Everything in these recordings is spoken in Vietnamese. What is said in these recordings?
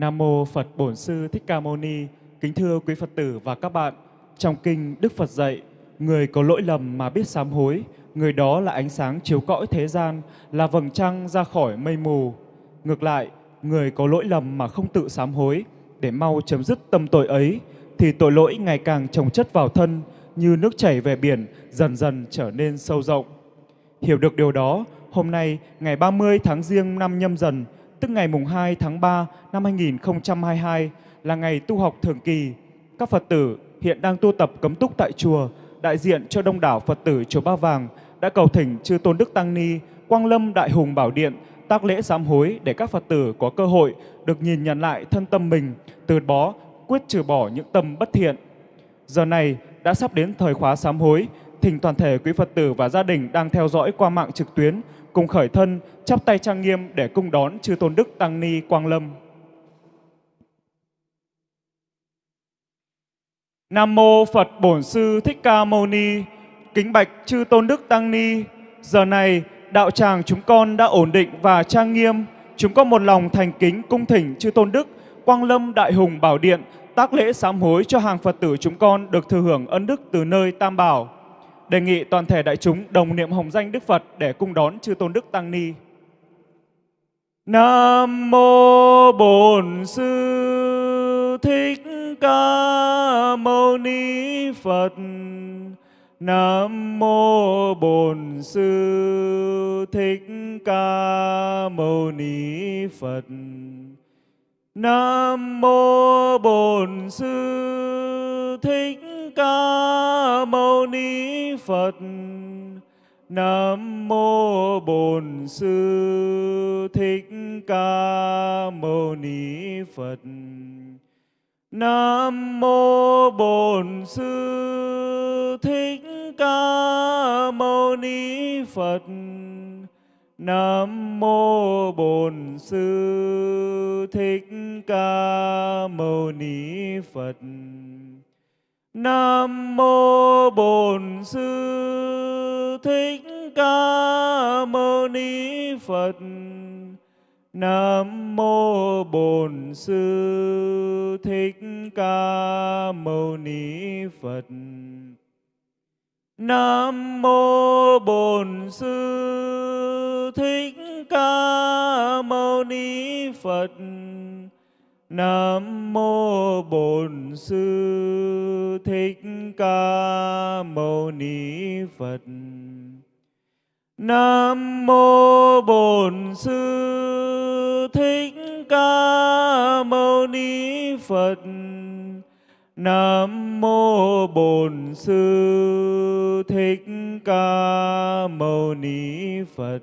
Nam mô Phật Bổn Sư Thích Ca Mâu Ni. Kính thưa quý Phật tử và các bạn, trong kinh Đức Phật dạy, người có lỗi lầm mà biết sám hối, người đó là ánh sáng chiếu cõi thế gian, là vầng trăng ra khỏi mây mù. Ngược lại, người có lỗi lầm mà không tự sám hối để mau chấm dứt tâm tội ấy thì tội lỗi ngày càng chồng chất vào thân như nước chảy về biển dần dần trở nên sâu rộng. Hiểu được điều đó, hôm nay ngày 30 tháng Giêng năm nhâm dần, tức ngày mùng 2 tháng 3 năm 2022 là ngày tu học thường kỳ. Các Phật tử hiện đang tu tập cấm túc tại chùa, đại diện cho đông đảo Phật tử chùa Ba Vàng đã cầu thỉnh chư Tôn Đức Tăng Ni, Quang Lâm Đại Hùng Bảo Điện tác lễ sám hối để các Phật tử có cơ hội được nhìn nhận lại thân tâm mình, từ bó, quyết trừ bỏ những tâm bất thiện. Giờ này đã sắp đến thời khóa sám hối, thỉnh toàn thể quý Phật tử và gia đình đang theo dõi qua mạng trực tuyến cùng khởi thân, chắp tay trang nghiêm để cung đón chư tôn đức tăng ni Quang Lâm. Nam mô Phật Bổn Sư Thích Ca Mâu Ni. Kính bạch chư tôn đức tăng ni. Giờ này đạo tràng chúng con đã ổn định và trang nghiêm. Chúng con một lòng thành kính cung thỉnh chư tôn đức Quang Lâm Đại Hùng Bảo Điện, tác lễ sám hối cho hàng Phật tử chúng con được thừa hưởng ân đức từ nơi Tam Bảo. Đề nghị toàn thể đại chúng đồng niệm hồng danh Đức Phật để cung đón chư tôn đức tăng ni. Nam mô Bổn Sư Thích Ca Mâu Ni Phật. Nam mô Bổn Sư Thích Ca Mâu Ni Phật. Nam mô Bổn Sư Thích Ca Mâu Ni Phật. Nam mô Bổn Sư Thích Ca Mâu Ni Phật. Nam mô Bổn Sư Thích Ca Mâu Ni Phật. Nam mô Bổn Sư Thích Ca Mâu Ni Phật. Nam mô Bổn Sư Thích Ca Mâu Ni Phật. Nam mô Bổn Sư Thích Ca Mâu Ni Phật. Nam mô Bổn Sư Thích Ca Mâu Ni Phật. Nam mô Bổn Sư Thích Ca Mâu Ni Phật. Nam mô Bổn Sư Thích Ca Mâu Ni Phật. Nam mô Bổn Sư Thích Ca Mâu Ni Phật.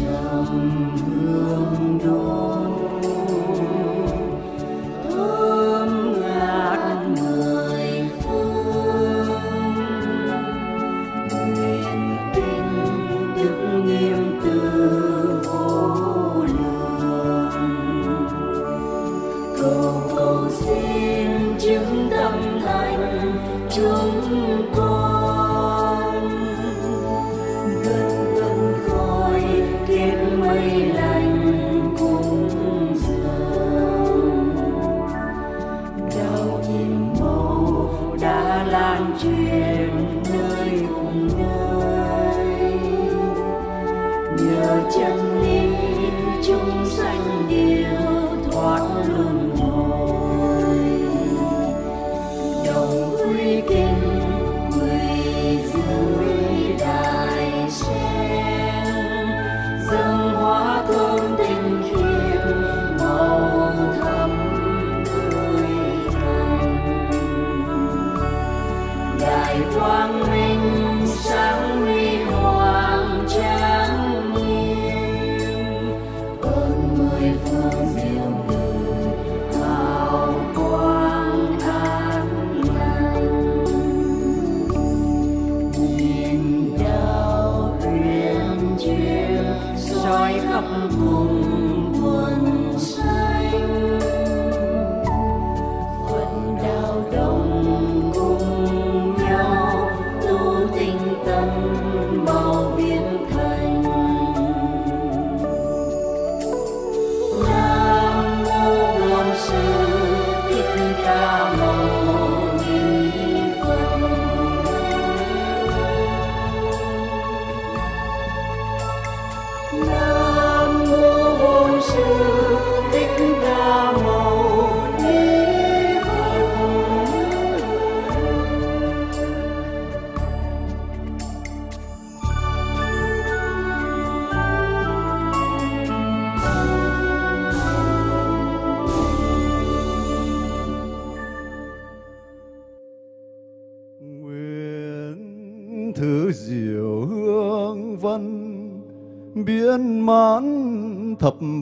trong hương đôi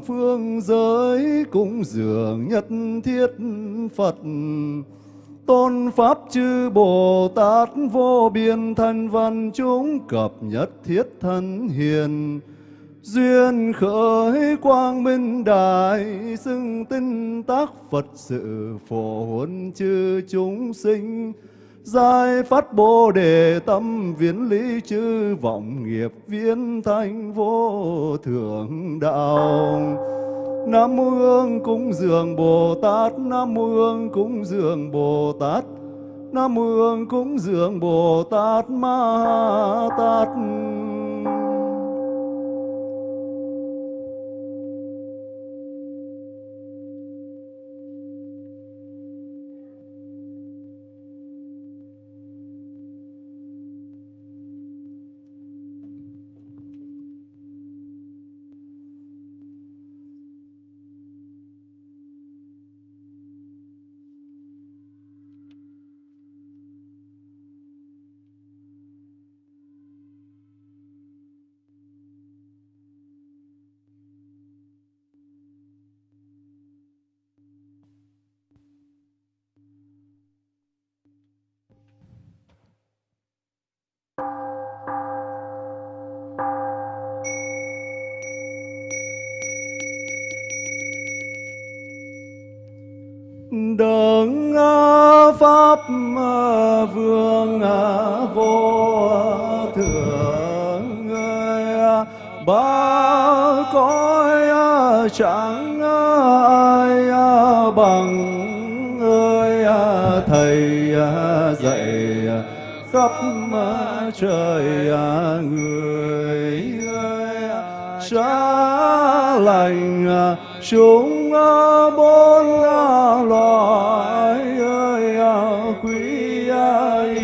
phương giới cung dường nhất thiết Phật. Tôn Pháp chư Bồ Tát vô biên thanh văn chúng cập nhất thiết thân hiền. Duyên khởi quang minh đại xưng tinh tác Phật sự phổ huấn chư chúng sinh. Giải phát bồ đề tâm viễn lý chư vọng nghiệp viễn thanh vô thượng đạo. Nam mô Hương cúng dường Bồ Tát, Nam mô Hương cúng dường Bồ Tát, Nam mô Hương cúng dường Bồ Tát Ma Tát. Chẳng ai à, bằng ơi à, thầy à, dạy khắp trời người xa lành chúng bốn loài ơi quý ai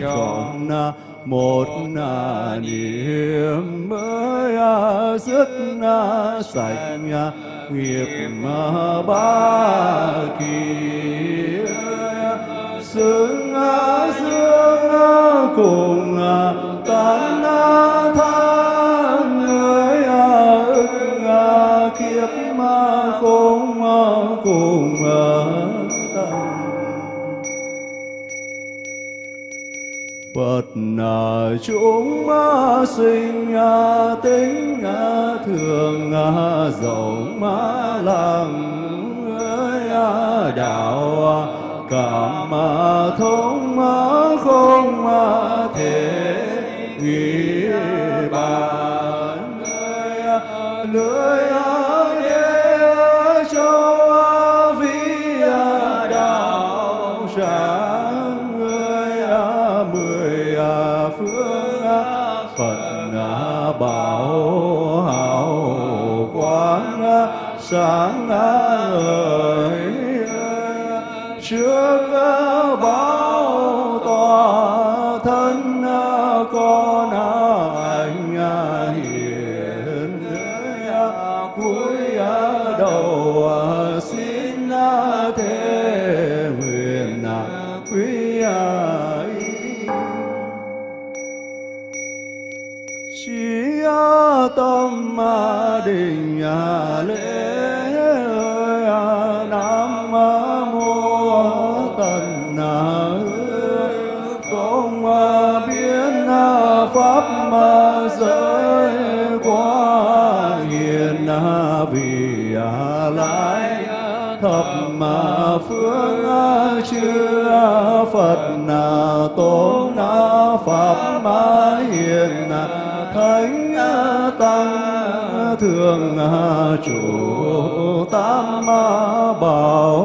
chọn một niềm dứt sạch à, nghiệp ba kiếp xứng à, dương à, cùng tán than người ức kiếp mà không cùng Phật là chúng sinh tính thường rộng lặng đạo cảm mà thông không thể nghĩ bàn lưỡi bảo hào quang sáng ơi. trước giới quá hiền vì lai thập mà phương chư phật na tôn na pháp ma hiền thánh tăng thường chủ tam bảo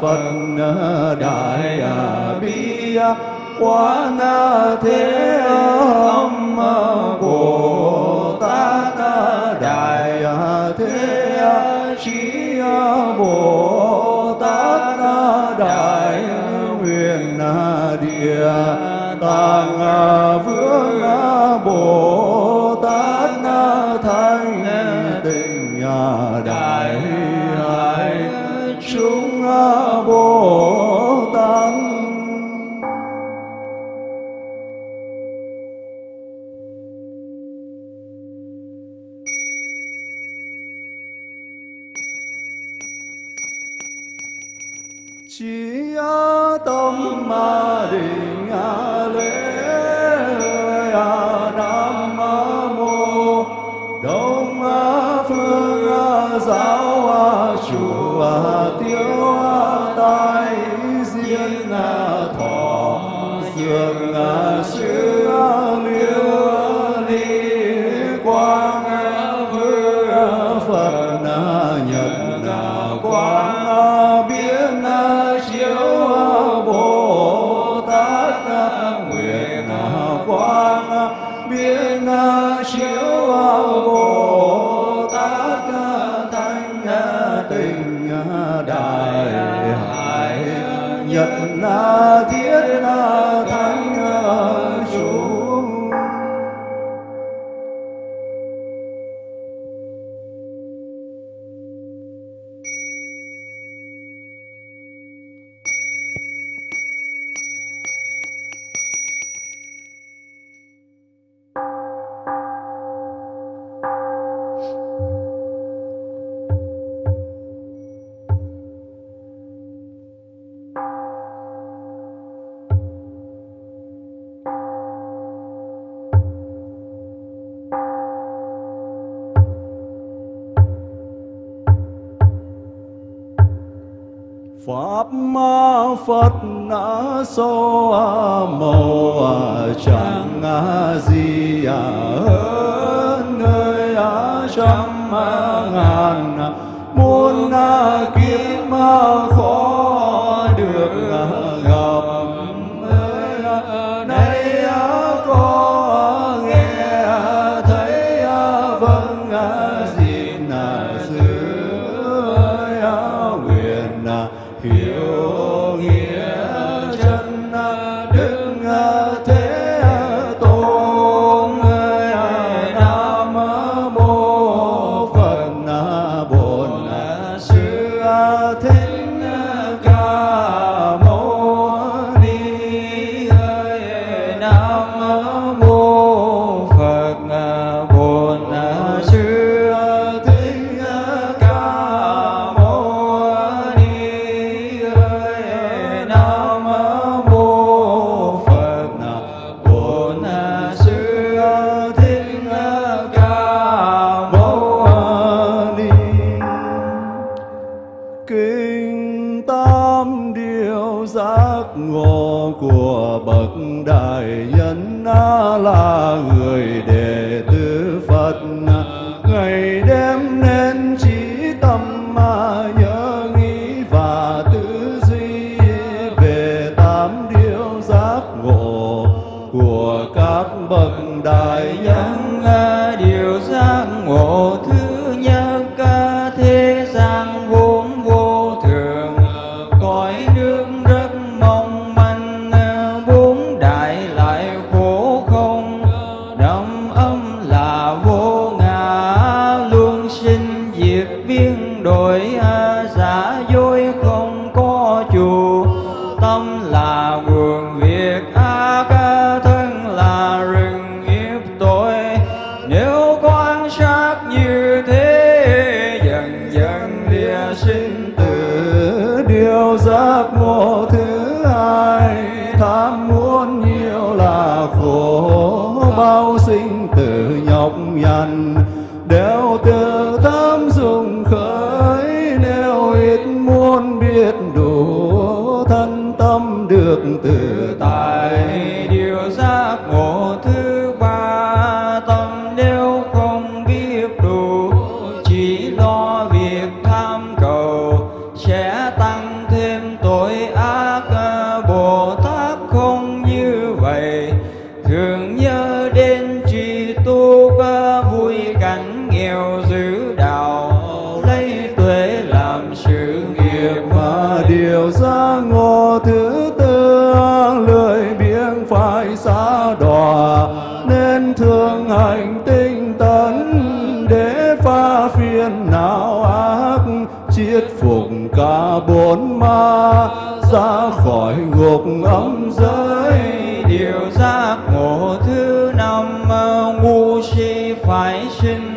phật đại bi quán thế âm bồ chiết phục cả bốn ma, ra khỏi ngục âm giới. Điều giác ngộ thứ năm, ngu si phải sinh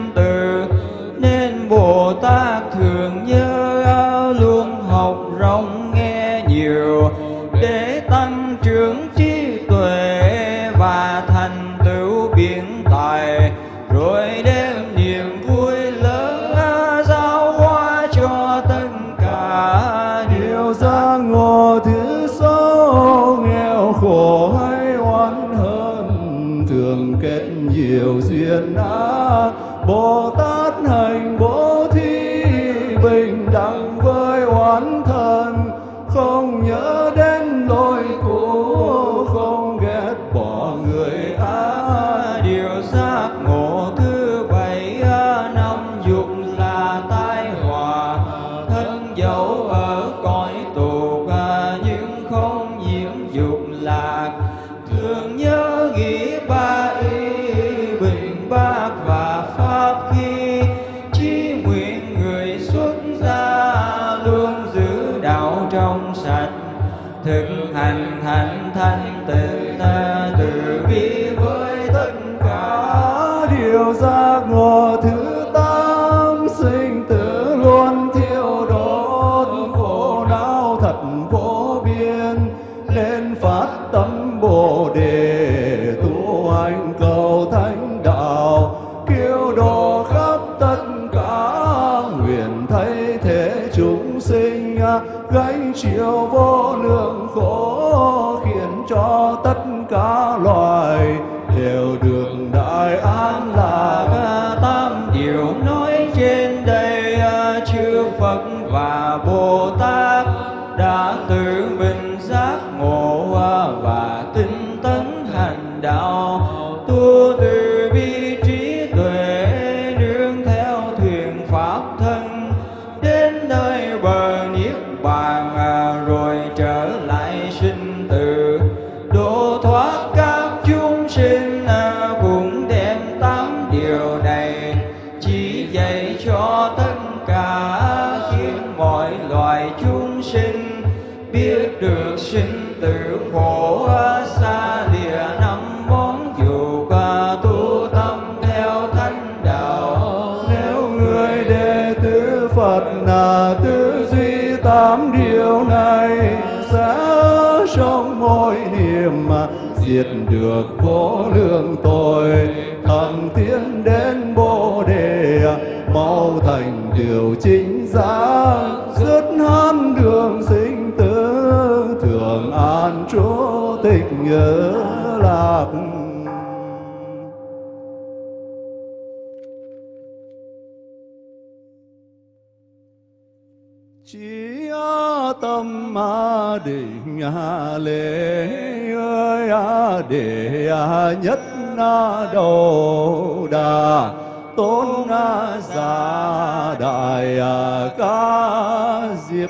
giác ngộ thứ diệt được vô lượng tội, thăng tiến đến bồ đề, mau thành điều chính giác dứt hắn đường sinh tử thường an trú tịch nhớ lạc chỉ tâm ma định lễ ơi, a đệ a nhất na đầu đà, tôn giả đại ca diệp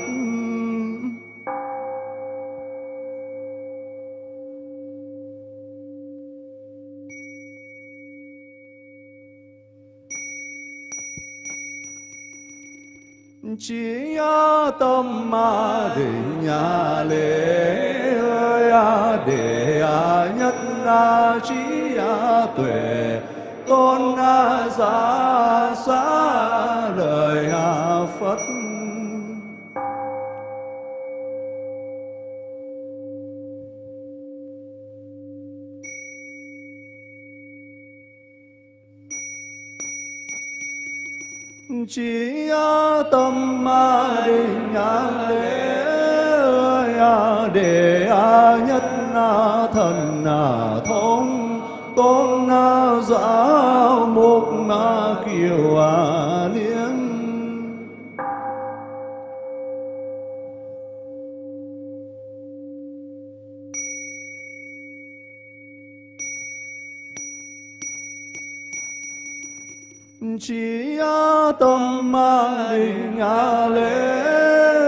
chỉ tâm ma định nhà lễ ơi à, để à nhất là trí à tuệ. Tôn giả xa lời phật chỉ tâm ma định lễ ơi a nhất na thần na thông tôn na giáo mục na kiều a chi a tâm ma định lễ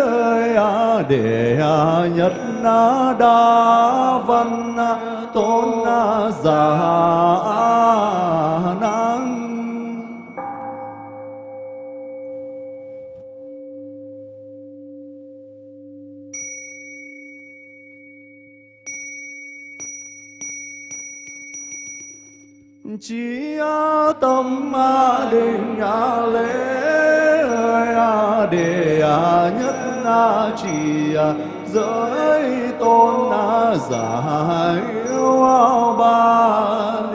ơi a nhất na đa văn tôn giả chi a tâm a định a lễ a đề a nhất trì a giới tôn a giả yêu ba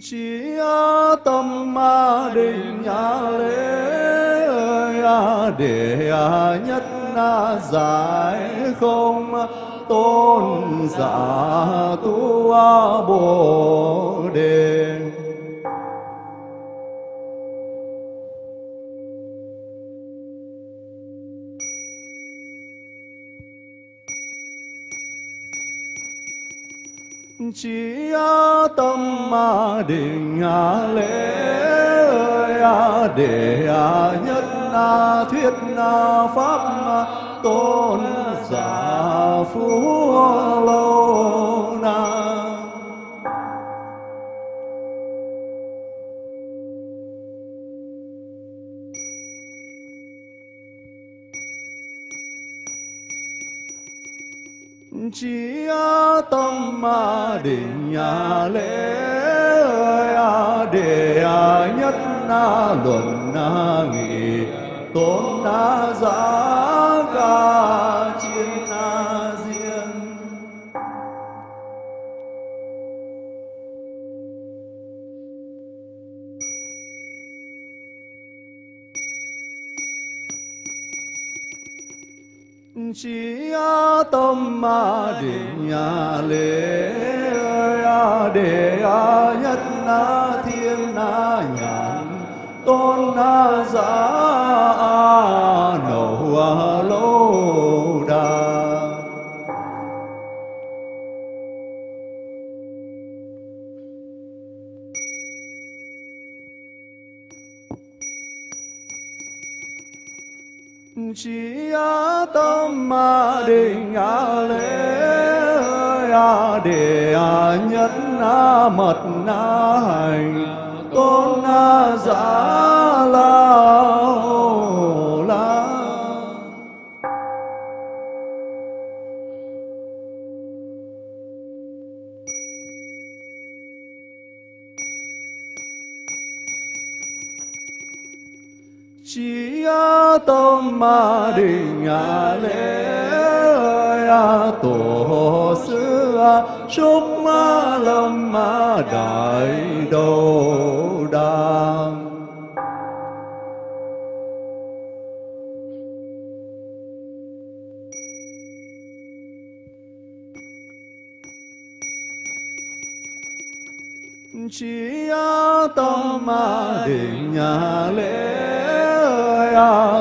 chi tâm ma định lễ ơi để nhất na giải không tôn giả tu bồ đề chỉ tâm ma định lễ ơi để nhất thuyết pháp tôn giả phú lâu chi tâm ma định lễ để nhất na luận na nghị tôn giá ca chi chỉ tâm định lễ a đề a nhất thiên nhàn tôn na giả định à, lễ à, để à, nhất mật hành. Tôn giả la la. Chỉ tâm ma định lễ tổ sư chúc lâm đại đô đàng chỉ tâm định nhà lễ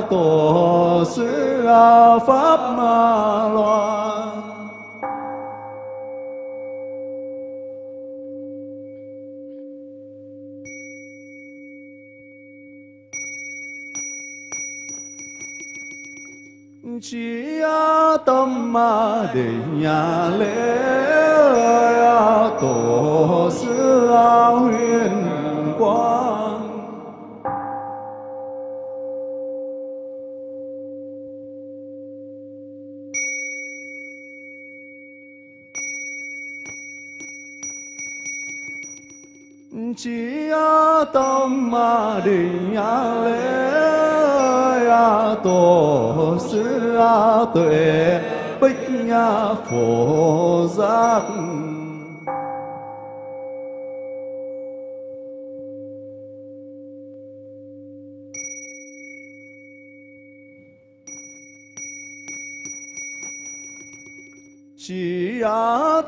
tổ sư pháp loan. Chỉ tâm định nhà lễ tổ sư huyền quang. Chỉ tâm ma đình a lễ à, tổ sư tuệ bích nhà phổ giác. Chỉ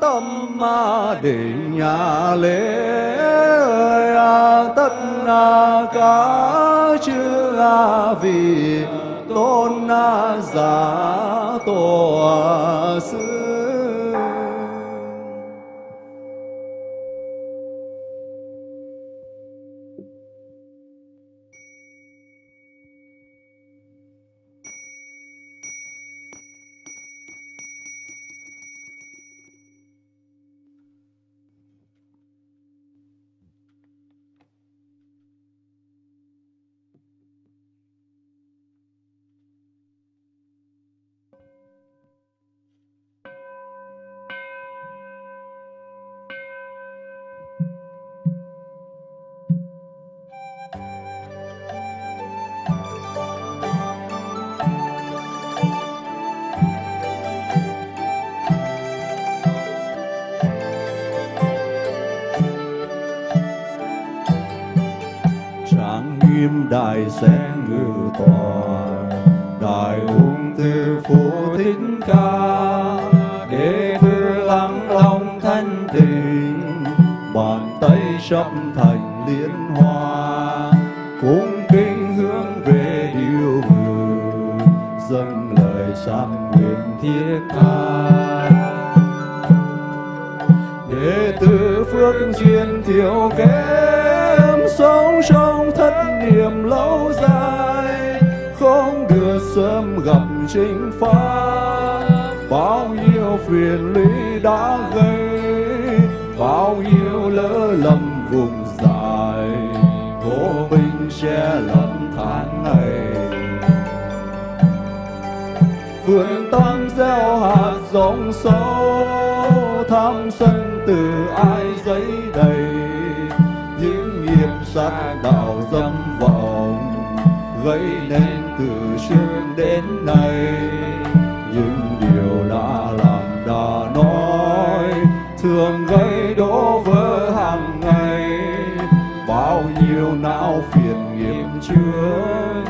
tâm ma để nhà lễ tất cả chư vị tôn giả tổ sư kim đại sen ngự tòa đại ung tư phú thích ca đệ tử lắng lòng thanh tịnh bàn tay sắp thành liên hoa, cung kính hướng về điều ngự dâng lời sang nguyện thiết tha. Đệ tử phước duyên thiếu kém sống trong thất niệm lâu dài, không được sớm gặp chính pháp bao nhiêu phiền lũy đã gây, bao nhiêu lỡ lầm vùng dài, vô minh che lẫn tháng ngày vườn tâm gieo hạt giống sâu, tham sân từ ai giấy đầy? Sát đạo dâm vọng, gây nên từ trước đến nay. Những điều đã làm, đã nói, thường gây đổ vỡ hàng ngày. Bao nhiêu não phiền nghiệp chứa,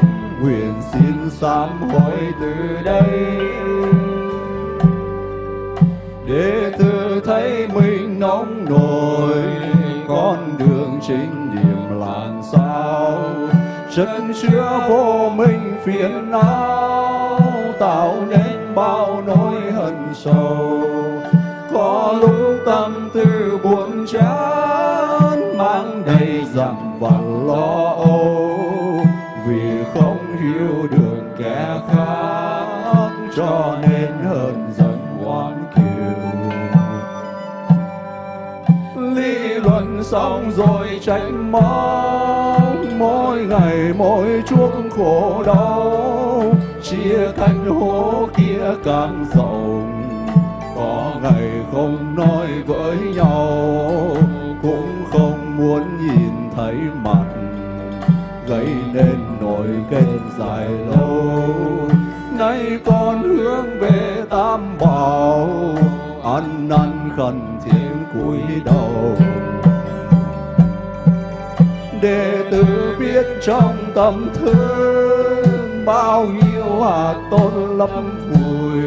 nguyện xin sám hối từ đây. Để tự thấy mình nóng nổi, con đường chính chân chứa vô minh phiền não, tạo nên bao nỗi hận sầu. Có lúc tâm tư buồn chán, mang đầy dặm vặt lo âu. Vì không hiểu đường kẻ khác, cho nên hơn dần oán kiều. Lý luận xong rồi tránh móc mỗi ngày, mỗi chuốc khổ đau, chia cánh hố kia càng rộng. Có ngày không nói với nhau, cũng không muốn nhìn thấy mặt. Gây nên nỗi kết dài lâu nay con hướng về tam bảo. Ăn năn khẩn thiết cúi đầu. Để tử biết trong tâm thương bao nhiêu hạt tôn lấp vùi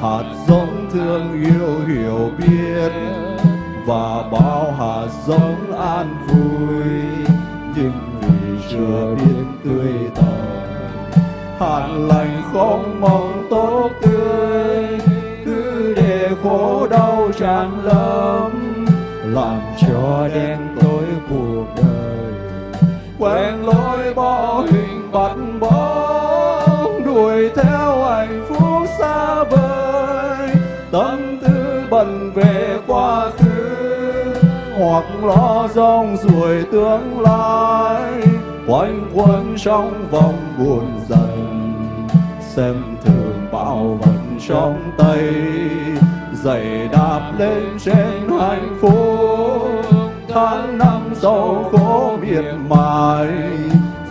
hạt giống thương yêu hiểu biết và bao hạt giống an vui. Nhưng vì chưa biết tươi tàn hạt lành không mong tốt tươi. Cứ để khổ đau tràn lấm làm cho đen quen lối bỏ hình bắt bóng, đuổi theo hạnh phúc xa vời. Tâm tư bận về quá khứ, hoặc lo rong ruổi tương lai. Quanh quẩn trong vòng buồn dần, xem thường bao vận trong tay. Giày đạp lên trên hạnh phúc tháng năm sau khổ miệt mài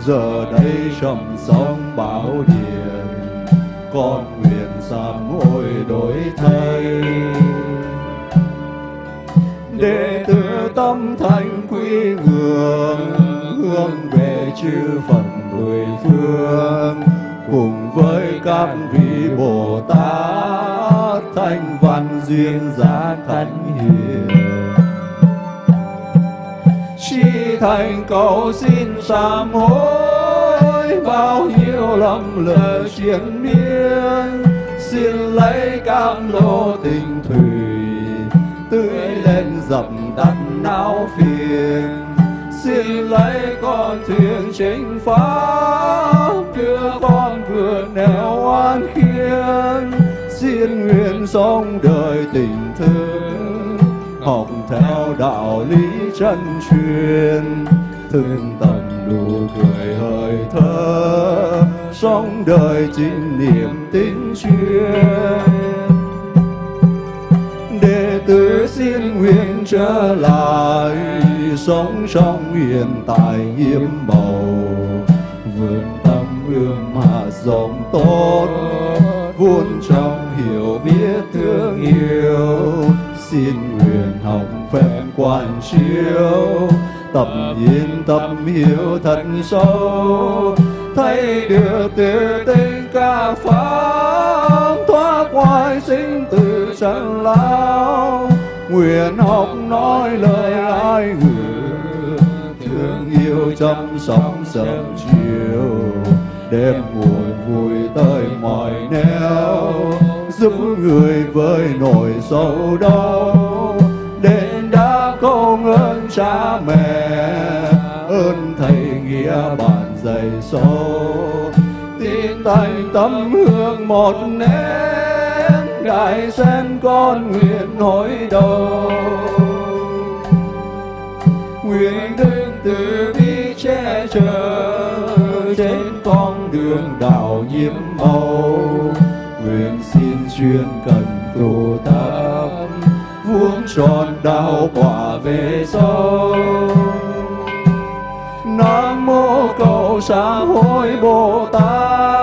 giờ đây trầm sông bão điền con nguyện sám hối đổi thay. Đệ tử tâm thành quy ngưỡng, hướng về chư phật mười phương, cùng với các vị bồ tát, thanh văn duyên giá thánh hiền chi thành cầu xin sám hối, bao nhiêu lầm lỡ chiến miên. Xin lấy cam lô tình thủy tưới lên dập tắt não phiền. Xin lấy con thuyền chính pháp đưa con vượt nẻo oan khiên. Xin nguyện sống đời tình thương, học theo đạo lý chân truyền. Thương tầm đủ cười hơi thở, sống đời chính niệm tín chuyên. Đệ tử xin nguyện trở lại, sống trong hiện tại nhiệm bầu. Vườn tâm ương mà dòng tốt, vun trong hiểu biết thương yêu xin nguyện học phép quan chiếu, tập nhìn tâm hiểu thật sâu. Thấy được từ tình ca pháp, thoát ngoài sinh tử trần lao. Nguyện học nói lời ai ngữ thương yêu chăm sóc sớm chiều. Đêm buồn vui tới mọi nẻo giúp người với nỗi sầu đau đến đã công ơn cha mẹ, ơn thầy nghĩa bạn dày sâu tin thành tâm hương một nén, ngài sen con nguyện hối đầu nguyện đức từ bi che chở, trên con đường đạo nhiễm màu. Nguyện xin chuyên cần tu tập. Vuông tròn đạo quả về sau nam mô cầu xã hối bồ tát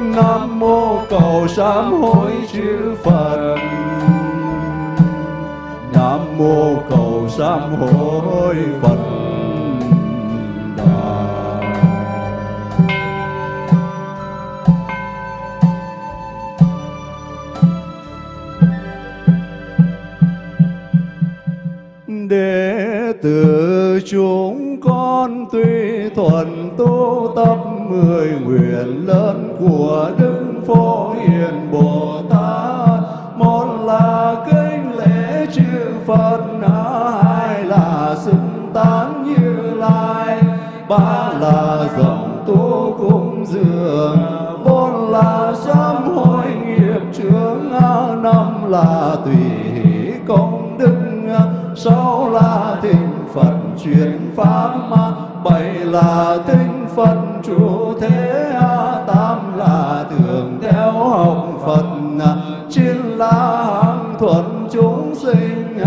nam mô cầu sám hối chư phật. Nam mô cầu sám hối phật. Đệ tử chúng con tuy thuần tu tập mười nguyện lớn của đức phổ hiền bồ tát một là kính lễ chư phật, hai là xưng tán như lai, ba là rộng tu cung dường, bốn là sám hối nghiệp chướng, năm là tùy hỷ công sáu là thịnh phật truyền pháp bảy là thịnh phật chủ thế tám là thường theo học phật chín là hàng thuận chúng sinh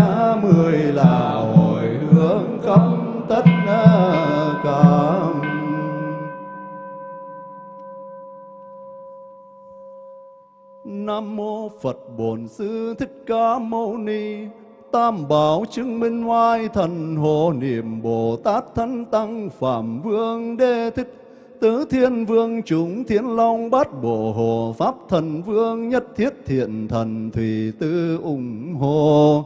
mười là hồi hướng khắp tất cả Nam mô Phật Bổn Sư Thích Ca Mâu Ni. Tam bảo chứng minh oai thần hộ niệm Bồ Tát thân tăng Phạm Vương đê Thích Tứ Thiên Vương chúng Thiên Long Bát Bộ Hồ Pháp Thần Vương Nhất Thiết Thiện Thần Thủy Tư ủng hộ.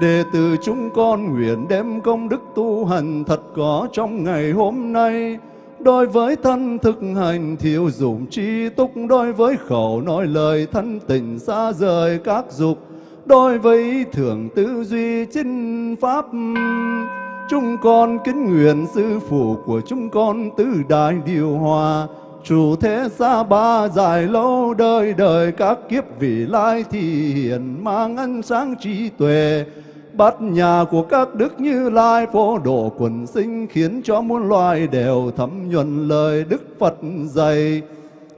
Đệ tử chúng con nguyện đem công đức tu hành thật có trong ngày hôm nay. Đối với thân thực hành thiếu dụng tri túc, đối với khẩu nói lời thân tình xa rời các dục, đối với thượng tư duy chính pháp. Chúng con kính nguyện sư phụ của chúng con tứ đại điều hòa, chủ thế xa ba dài lâu đời đời các kiếp vị lai thì hiển mang ánh sáng trí tuệ bát nhà của các đức như lai phổ độ quần sinh khiến cho muôn loài đều thấm nhuần lời đức phật dạy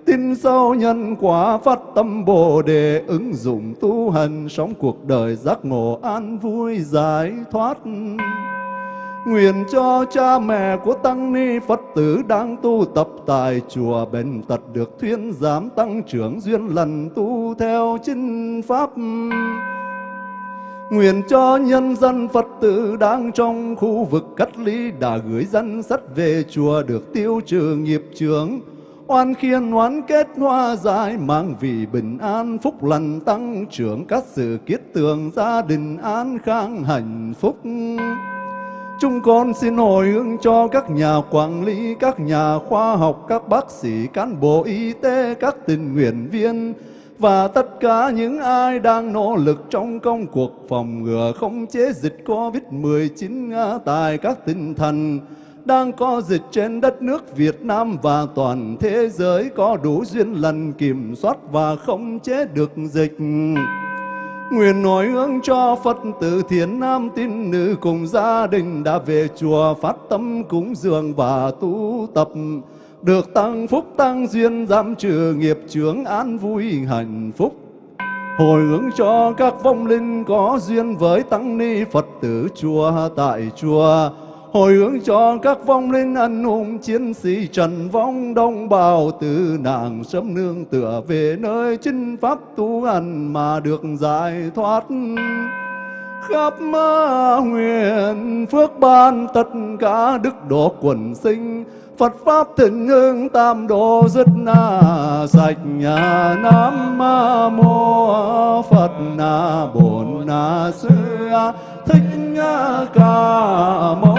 tin sâu nhân quả phát tâm bồ đề, ứng dụng tu hành sống cuộc đời giác ngộ an vui giải thoát Nguyện cho cha mẹ của Tăng Ni Phật tử đang tu tập tại chùa bệnh tật được thuyên giảm tăng trưởng duyên lần tu theo chính pháp. Nguyện cho nhân dân Phật tử đang trong khu vực cách ly đã gửi dân sách về chùa được tiêu trừ nghiệp chướng. Oan khiên oán kết hoa dài mang vì bình an phúc lành tăng trưởng. Các sự kiết tường gia đình an khang hạnh phúc. Chúng con xin hồi hướng cho các nhà quản lý, các nhà khoa học, các bác sĩ, cán bộ y tế, các tình nguyện viên. Và tất cả những ai đang nỗ lực trong công cuộc phòng ngừa không chế dịch COVID-19 tại các tinh thần đang có dịch trên đất nước Việt Nam và toàn thế giới có đủ duyên lần kiểm soát và không chế được dịch. Nguyện nói hướng cho Phật tử Thiền nam tín nữ cùng gia đình đã về chùa phát tâm cúng dường và tu tập, được tăng phúc tăng duyên giảm trừ nghiệp chướng an vui hạnh phúc hồi hướng cho các vong linh có duyên với tăng ni Phật tử chùa tại chùa hồi hướng cho các vong linh anh hùng chiến sĩ trần vong đông bào từ nàng sớm nương tựa về nơi chính pháp tu hành mà được giải thoát. Khắp huyền phước ban tất cả đức độ quần sinh, Phật pháp thịnh hưng tam độ rất na, sạch nhà nam mô Phật na bổn na sư thích ca mâu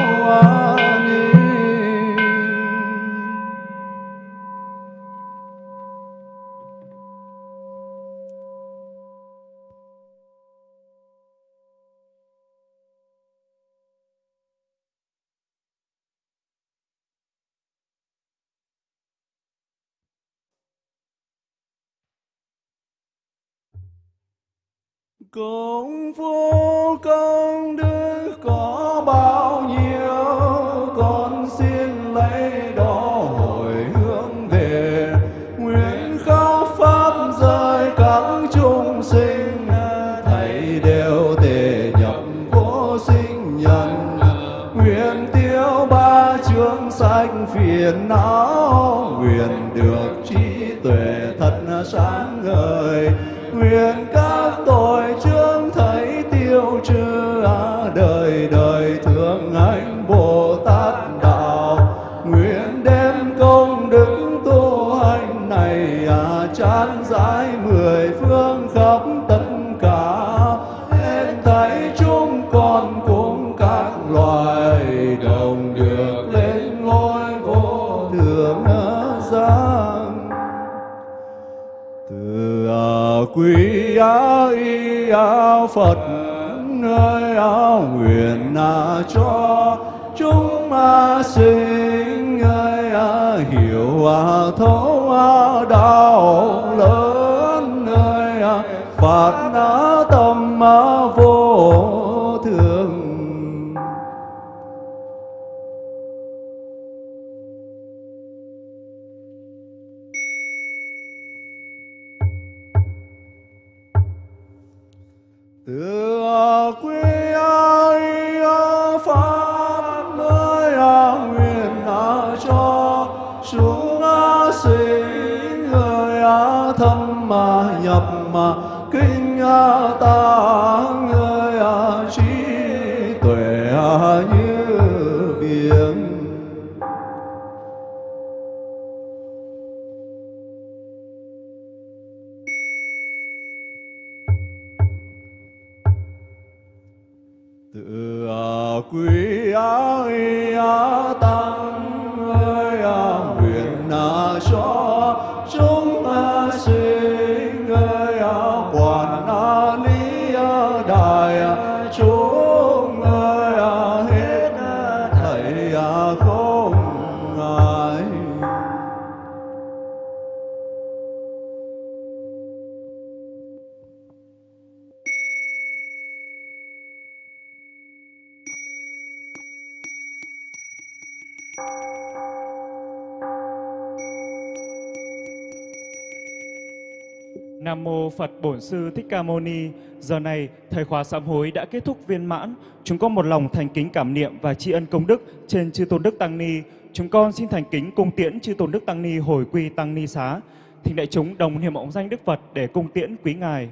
Công phu công đức có bao nhiêu? Con xin lấy đó hồi hướng về á phật nơi nguyện cho chúng à, sinh. Ơi hiểu thấu à, đạo lớn. Ơi à, phạt tâm vô xuống sinh người thâm mà nhập mà kinh ta người trí tuệ như mô Phật Bổn Sư Thích Ca Mâu Ni. Giờ này, thời khóa sám hối đã kết thúc viên mãn. Chúng con một lòng thành kính cảm niệm và tri ân công đức trên chư tôn đức tăng ni. Chúng con xin thành kính cung tiễn chư tôn đức tăng ni hồi quy tăng ni xá. Thỉnh đại chúng đồng niệm ông danh Đức Phật để cung tiễn quý ngài.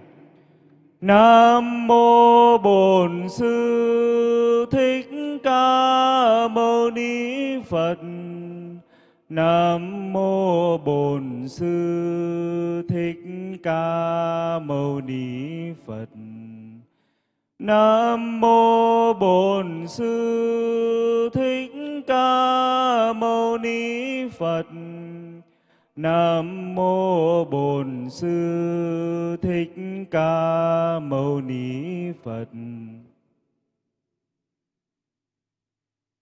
Nam mô Bổn Sư Thích Ca Mâu Ni Phật. Nam mô Bổn Sư Thích Ca Mâu Ni Phật. Nam mô Bổn Sư Thích Ca Mâu Ni Phật. Nam mô Bổn Sư Thích Ca Mâu Ni Phật.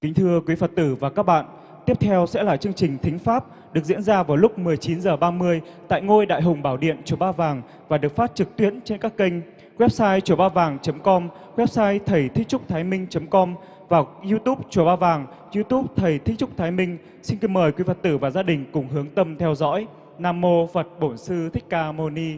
Kính thưa quý Phật tử và các bạn, tiếp theo sẽ là chương trình Thính Pháp được diễn ra vào lúc 19h30 tại ngôi Đại Hùng Bảo Điện Chùa Ba Vàng và được phát trực tuyến trên các kênh website chùa ba vàng.com, website thầy thích trúc thái minh.com và YouTube Chùa Ba Vàng, YouTube Thầy Thích Trúc Thái Minh. Xin kính mời quý Phật tử và gia đình cùng hướng tâm theo dõi. Nam mô Phật Bổn Sư Thích Ca Mâu Ni.